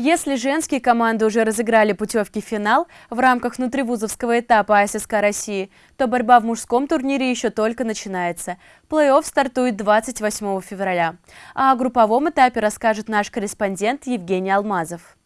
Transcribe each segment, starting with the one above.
Если женские команды уже разыграли путевки в финал в рамках внутривузовского этапа АССК России, то борьба в мужском турнире еще только начинается. Плей-офф стартует 28 февраля. А о групповом этапе расскажет наш корреспондент Евгений Алмазов.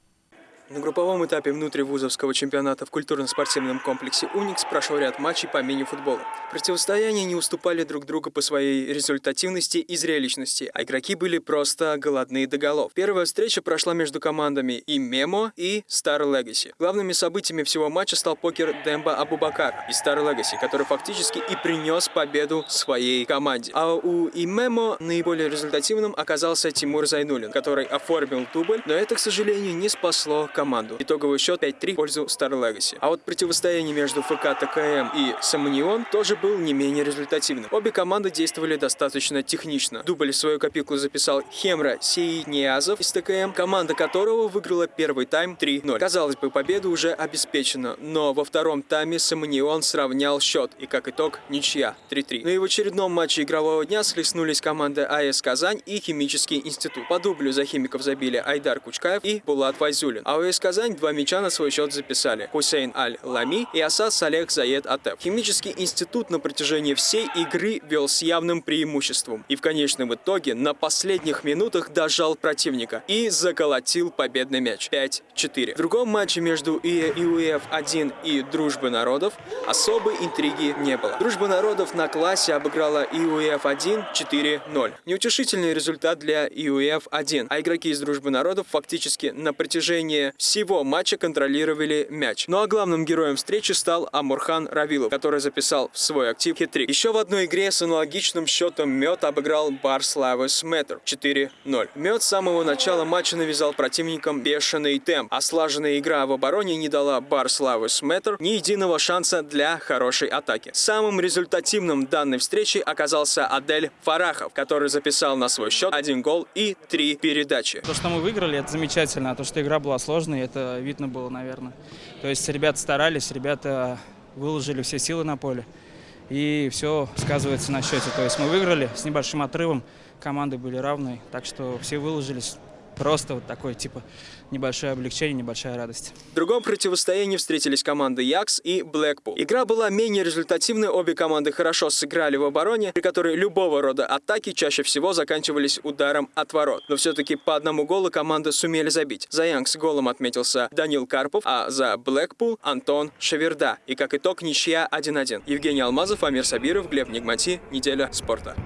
На групповом этапе внутривузовского чемпионата в культурно-спортивном комплексе «Уникс» прошел ряд матчей по мини-футболу. Противостояния не уступали друг другу по своей результативности и зрелищности, а игроки были просто голодные до голов. Первая встреча прошла между командами Имемо и Star Legacy. Главными событиями всего матча стал покер Демба Абубакар из Star Legacy, который фактически и принес победу своей команде. А у Имемо наиболее результативным оказался Тимур Зайнулин, который оформил дубль, но это, к сожалению, не спасло команду команду. Итоговый счет 5-3 в пользу Star Legacy. А вот противостояние между ФК ТКМ и Самонион тоже был не менее результативным. Обе команды действовали достаточно технично. Дубль свою копилку записал Хемра Сеидниязов из ТКМ, команда которого выиграла первый тайм 3-0. Казалось бы, победа уже обеспечена, но во втором тайме Самонион сравнял счет, и как итог ничья 3-3. Но и в очередном матче игрового дня слеснулись команды АЭС Казань и Химический институт. По дублю за химиков забили Айдар Кучкаев и Булат Вайзулин. А у ФКС Казань два мяча на свой счет записали Хусейн Аль-Лами и Асад Салех Заед Атеп. Химический институт на протяжении всей игры вел с явным преимуществом и в конечном итоге на последних минутах дожал противника и заколотил победный мяч 5-4. В другом матче между ИУФ-1 и Дружбы народов особой интриги не было. Дружба народов на классе обыграла ИУФ-1 4-0. Неутешительный результат для ИУФ-1, а игроки из Дружбы народов фактически на протяжении всего матча контролировали мяч. Ну а главным героем встречи стал Амурхан Равилов, который записал в свой актив хитрик. Еще в одной игре с аналогичным счетом Мед обыграл Барславес Мэттер 4-0. Мед с самого начала матча навязал противникам бешеный темп, а слаженная игра в обороне не дала Барславес Мэттер ни единого шанса для хорошей атаки. Самым результативным данной встречи оказался Адель Фарахов, который записал на свой счет один гол и три передачи. То, что мы выиграли, это замечательно, а то, что игра была сложной, серьезный, это видно было, наверное. То есть ребята старались, ребята выложили все силы на поле. И все сказывается на счете. То есть мы выиграли с небольшим отрывом, команды были равные, так что все выложились. Просто вот такое, типа, небольшое облегчение, небольшая радость. В другом противостоянии встретились команды Якс и Блэкпул. Игра была менее результативной, обе команды хорошо сыграли в обороне, при которой любого рода атаки чаще всего заканчивались ударом от ворот. Но все-таки по одному голу команды сумели забить. За Янг голом отметился Данил Карпов, а за Блэкпул Антон Шаверда. И как итог ничья 1-1. Евгений Алмазов, Амир Сабиров, Глеб Нигмати. Неделя спорта.